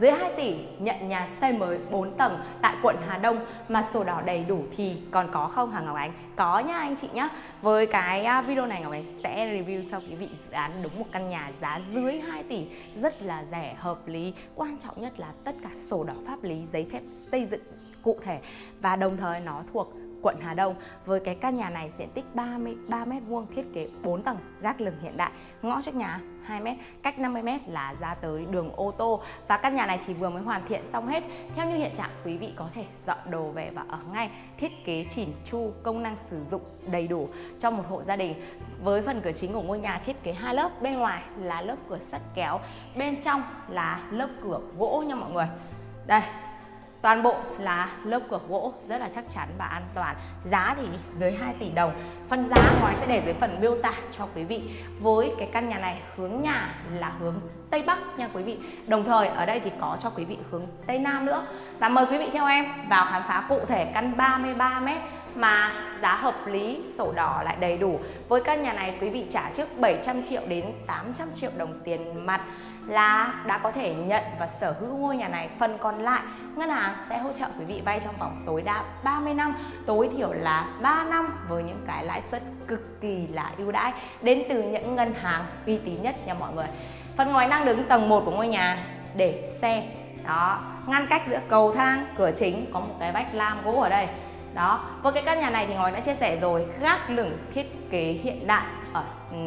dưới 2 tỷ nhận nhà xây mới 4 tầng tại quận Hà Đông mà sổ đỏ đầy đủ thì còn có không hả Ngọc Ánh? Có nhá anh chị nhá. Với cái à, video này Ngọc Ánh sẽ review cho quý vị dự án đúng một căn nhà giá dưới 2 tỷ rất là rẻ, hợp lý. Quan trọng nhất là tất cả sổ đỏ pháp lý, giấy phép xây dựng cụ thể và đồng thời nó thuộc quận Hà Đông. Với cái căn nhà này diện tích 33 m vuông, thiết kế 4 tầng gác lửng hiện đại. Ngõ trước nhà 2 m cách 50 m là ra tới đường ô tô. Và căn nhà này chỉ vừa mới hoàn thiện xong hết. Theo như hiện trạng, quý vị có thể dọn đồ về và ở ngay. Thiết kế chỉn chu, công năng sử dụng đầy đủ cho một hộ gia đình. Với phần cửa chính của ngôi nhà thiết kế hai lớp, bên ngoài là lớp cửa sắt kéo, bên trong là lớp cửa gỗ nha mọi người. Đây Toàn bộ là lớp cửa gỗ rất là chắc chắn và an toàn. Giá thì dưới 2 tỷ đồng. Phần giá ngoài sẽ để dưới phần miêu tả cho quý vị. Với cái căn nhà này hướng nhà là hướng Tây Bắc nha quý vị. Đồng thời ở đây thì có cho quý vị hướng Tây Nam nữa. Và mời quý vị theo em vào khám phá cụ thể căn 33m mà giá hợp lý, sổ đỏ lại đầy đủ. Với căn nhà này quý vị trả trước 700 triệu đến 800 triệu đồng tiền mặt là đã có thể nhận và sở hữu ngôi nhà này. Phần còn lại, ngân hàng sẽ hỗ trợ quý vị vay trong vòng tối đa 30 năm, tối thiểu là 3 năm với những cái lãi suất cực kỳ là ưu đãi đến từ những ngân hàng uy tín nhất nha mọi người. Phần ngoài đang đứng tầng 1 của ngôi nhà để xe đó ngăn cách giữa cầu thang cửa chính có một cái vách lam gỗ ở đây đó với cái căn nhà này thì ngói đã chia sẻ rồi gác lửng thiết kế hiện đại ở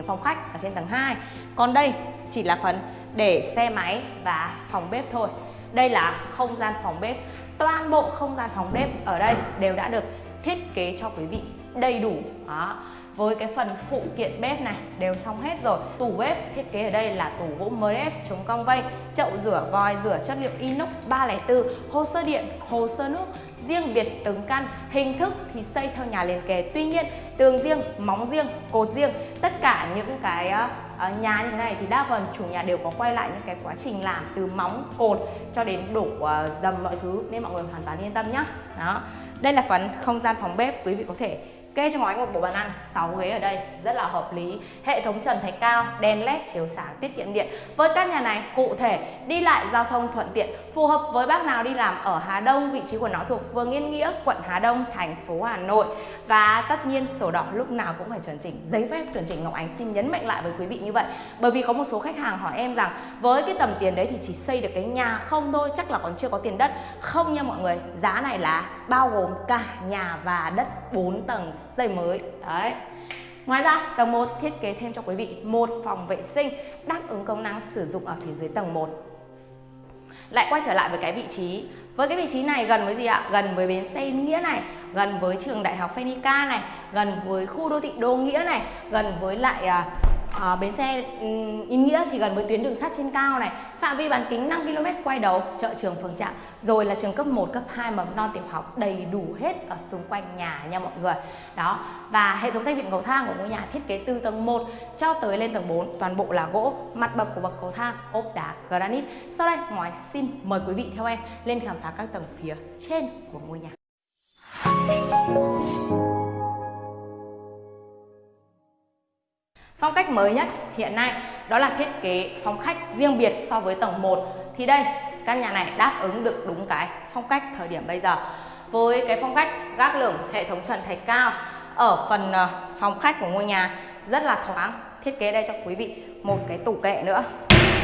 phòng khách ở trên tầng 2 còn đây chỉ là phần để xe máy và phòng bếp thôi. Đây là không gian phòng bếp. Toàn bộ không gian phòng bếp ở đây đều đã được thiết kế cho quý vị đầy đủ. Đó. Với cái phần phụ kiện bếp này đều xong hết rồi. Tủ bếp thiết kế ở đây là tủ gỗ MDF chống cong vây, chậu rửa vòi, rửa chất liệu inox 304 hồ sơ điện, hồ sơ nước, riêng biệt từng căn. Hình thức thì xây theo nhà liền kề. Tuy nhiên, tường riêng, móng riêng, cột riêng, tất cả những cái ờ, uh, nhà như thế này thì đa phần chủ nhà đều có quay lại những cái quá trình làm từ móng cột cho đến đổ uh, dầm mọi thứ nên mọi người hoàn toàn yên tâm nhé đó. Đây là phần không gian phòng bếp quý vị có thể Kê cho ngói một bộ bàn ăn 6 ghế ở đây rất là hợp lý. Hệ thống trần thạch cao, đèn led chiếu sáng tiết kiệm điện. Với căn nhà này cụ thể đi lại giao thông thuận tiện Phù hợp với bác nào đi làm ở Hà Đông Vị trí của nó thuộc phường Yên Nghĩa, quận Hà Đông, thành phố Hà Nội. Và tất nhiên sổ đỏ lúc nào cũng phải chuẩn chỉnh Giấy phép chuẩn chỉnh. Ngọc Ánh xin nhấn mạnh lại với quý vị như vậy Bởi vì có một số khách hàng hỏi em rằng Với cái tầm tiền đấy thì chỉ xây được cái nhà không thôi Chắc là còn chưa có tiền đất. Không nha mọi người Giá này là bao gồm cả nhà và đất 4 tầng xây mới đấy Ngoài ra, tầng 1 thiết kế thêm cho quý vị một phòng vệ sinh đáp ứng công năng sử dụng ở phía dưới tầng 1. Lại quay trở lại với cái vị trí. Với cái vị trí này gần với gì ạ? Gần với bến xe Nghĩa này, gần với trường đại học Phenica này, gần với khu đô thị Đô Nghĩa này, gần với lại à, à, bến xe um, Yên Nghĩa thì gần với tuyến đường sắt trên cao này. Phạm vi bán kính 5 km quay đầu chợ trường phường trạm. Rồi là trường cấp 1, cấp 2 mầm non tiểu học đầy đủ hết ở xung quanh nhà nha mọi người. Đó và hệ thống thanh viện cầu thang của ngôi nhà thiết kế từ tầng 1 cho tới lên tầng 4 toàn bộ là gỗ mặt bậc của bậc cầu thang ốp đá granite. Sau đây ngoài xin mời quý vị theo em lên khám phá các tầng phía trên của ngôi nhà. Phong cách mới nhất hiện nay đó là thiết kế phòng khách riêng biệt so với tầng 1 Thì đây, căn nhà này đáp ứng được đúng cái phong cách thời điểm bây giờ. Với cái phong cách gác lửng hệ thống trần thạch cao Ở phần ờ, phòng khách của ngôi nhà rất là thoáng Thiết kế đây cho quý vị một cái tủ kệ nữa.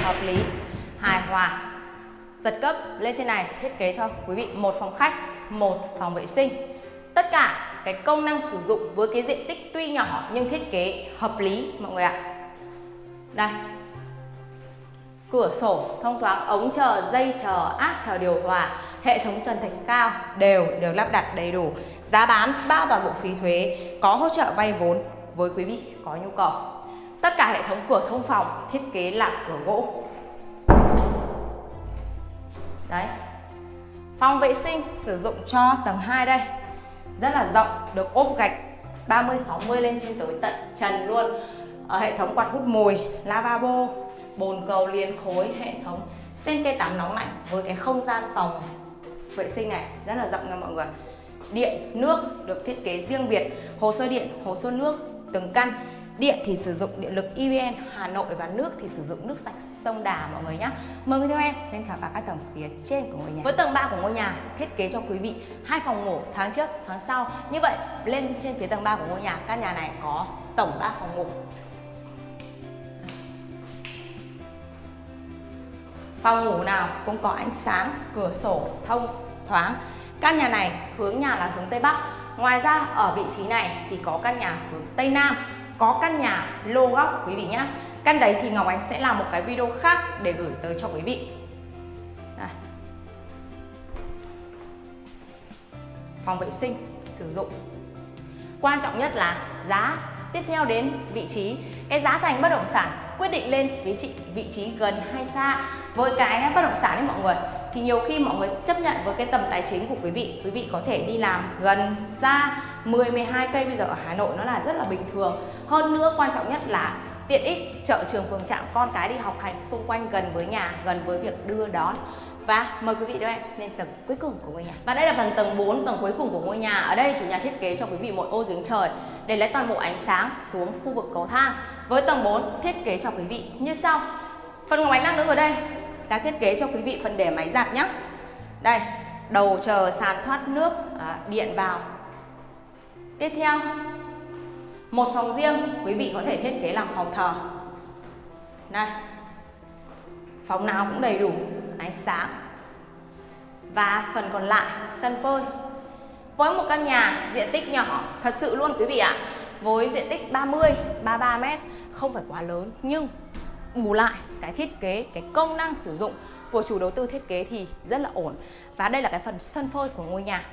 Hợp lý, hài hòa. Giật cấp lên trên này thiết kế cho quý vị một phòng khách, một phòng vệ sinh. Tất cả cái công năng sử dụng với cái diện tích tuy nhỏ nhưng thiết kế hợp lý, mọi người ạ. Đây. Cửa sổ, thông thoáng, ống chờ, dây chờ, áp chờ, điều hòa, hệ thống trần thạch cao, đều được lắp đặt đầy đủ. Giá bán bao toàn bộ phí thuế, có hỗ trợ vay vốn với quý vị có nhu cầu. Tất cả hệ thống cửa thông phòng thiết kế là cửa gỗ. Đấy. Phòng vệ sinh sử dụng cho tầng 2 đây rất là rộng, được ốp gạch 30 60 lên trên tới tận trần luôn. Ở hệ thống quạt hút mùi lavabo, bồn cầu, liền khối, hệ thống sen cây tắm nóng lạnh với cái không gian phòng vệ sinh này rất là rộng nha mọi người. Điện, nước được thiết kế riêng biệt, hồ sơ điện, hồ sơ nước, từng căn. Điện thì sử dụng điện lực EVN Hà Nội và nước thì sử dụng nước sạch sông Đà mọi người nhé. Mời quý theo em lên khám phá các tầng phía trên của ngôi nhà. Với tầng 3 của ngôi nhà thiết kế cho quý vị hai phòng ngủ tháng trước, tháng sau. Như vậy lên trên phía tầng 3 của ngôi nhà căn nhà này có tổng 3 phòng ngủ. Phòng ngủ nào cũng có ánh sáng, cửa sổ thông thoáng. Căn nhà này hướng nhà là hướng Tây Bắc. Ngoài ra ở vị trí này thì có căn nhà hướng Tây Nam có căn nhà lô góc, quý vị nhé. Căn đấy thì Ngọc Ánh sẽ làm một cái video khác để gửi tới cho quý vị. Đây. phòng vệ sinh, sử dụng. Quan trọng nhất là giá. Tiếp theo đến vị trí. Cái giá thành bất động sản quyết định lên vị trí vị trí gần hay xa. Với cái bất động sản đấy mọi người thì nhiều khi mọi người chấp nhận với cái tầm tài chính của quý vị. Quý vị có thể đi làm gần xa 10 12 cây bây giờ ở Hà Nội nó là rất là bình thường. Hơn nữa quan trọng nhất là tiện ích, chợ trường, phường trạm, con cái đi học hành xung quanh gần với nhà, gần với việc đưa đón. Và mời quý vị đưa em lên tầng cuối cùng của ngôi nhà. Và đây là phần tầng 4 tầng cuối cùng của ngôi nhà. Ở đây chủ nhà thiết kế cho quý vị một ô giếng trời để lấy toàn bộ ánh sáng xuống khu vực cầu thang. Với tầng 4 thiết kế cho quý vị. Như sau. Phần ngọc ánh năng nữa ở đây đã thiết kế cho quý vị phần để máy giặt nhé đây đầu chờ sàn thoát nước à, điện vào. Tiếp theo một phòng riêng quý vị có thể thiết kế làm phòng thờ. Đây phòng nào cũng đầy đủ ánh sáng. Và phần còn lại sân phơi. Với một căn nhà diện tích nhỏ thật sự luôn quý vị ạ với diện tích 30 33 mét không phải quá lớn nhưng bù lại cái thiết kế, cái công năng sử dụng của chủ đầu tư thiết kế thì rất là ổn. Và đây là cái phần sân phơi của ngôi nhà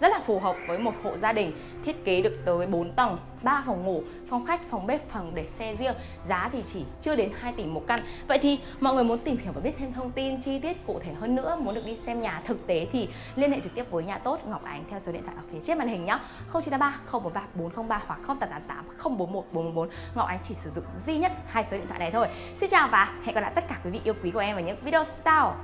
rất là phù hợp với một hộ gia đình thiết kế được tới 4 tầng 3 phòng ngủ, phòng khách, phòng bếp, phòng để xe riêng. Giá thì chỉ chưa đến 2 tỷ một căn. Vậy thì mọi người muốn tìm hiểu và biết thêm thông tin, chi tiết cụ thể hơn nữa, muốn được đi xem nhà thực tế thì liên hệ trực tiếp với nhà tốt Ngọc Ánh theo số điện thoại ở phía trên màn hình nhé 0983 043 403 hoặc 0888 041 444 Ngọc Ánh chỉ sử dụng duy nhất hai số điện thoại này thôi. Xin chào và hẹn gặp lại tất cả quý vị yêu quý của em ở những video sau.